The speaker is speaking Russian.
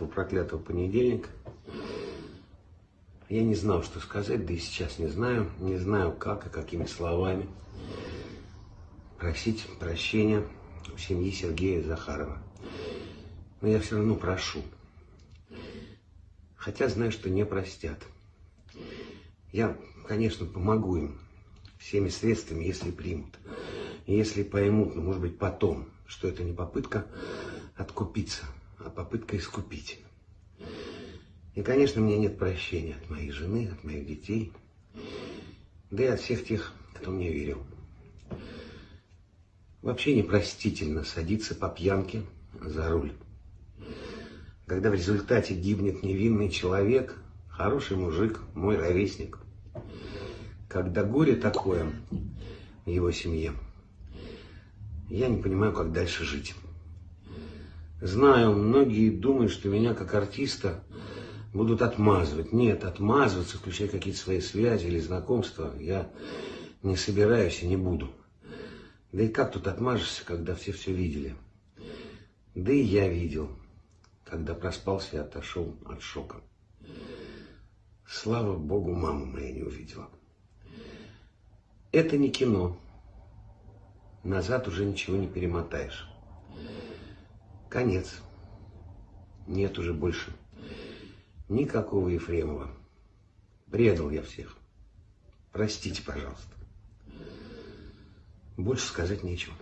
этого проклятого понедельника. Я не знал, что сказать, да и сейчас не знаю. Не знаю, как и какими словами просить прощения у семьи Сергея Захарова. Но я все равно прошу. Хотя знаю, что не простят. Я, конечно, помогу им всеми средствами, если примут. Если поймут, ну, может быть, потом, что это не попытка откупиться, попытка искупить. И, конечно, мне нет прощения от моей жены, от моих детей, да и от всех тех, кто мне верил. Вообще непростительно садиться по пьянке за руль. Когда в результате гибнет невинный человек, хороший мужик, мой ровесник. Когда горе такое в его семье, я не понимаю, как дальше жить. Знаю, многие думают, что меня как артиста будут отмазывать. Нет, отмазываться, включая какие-то свои связи или знакомства, я не собираюсь и не буду. Да и как тут отмажешься, когда все все видели? Да и я видел, когда проспался и отошел от шока. Слава Богу, мама моя не увидела. Это не кино. Назад уже ничего не перемотаешь. Конец. Нет уже больше никакого Ефремова. Предал я всех. Простите, пожалуйста. Больше сказать нечего.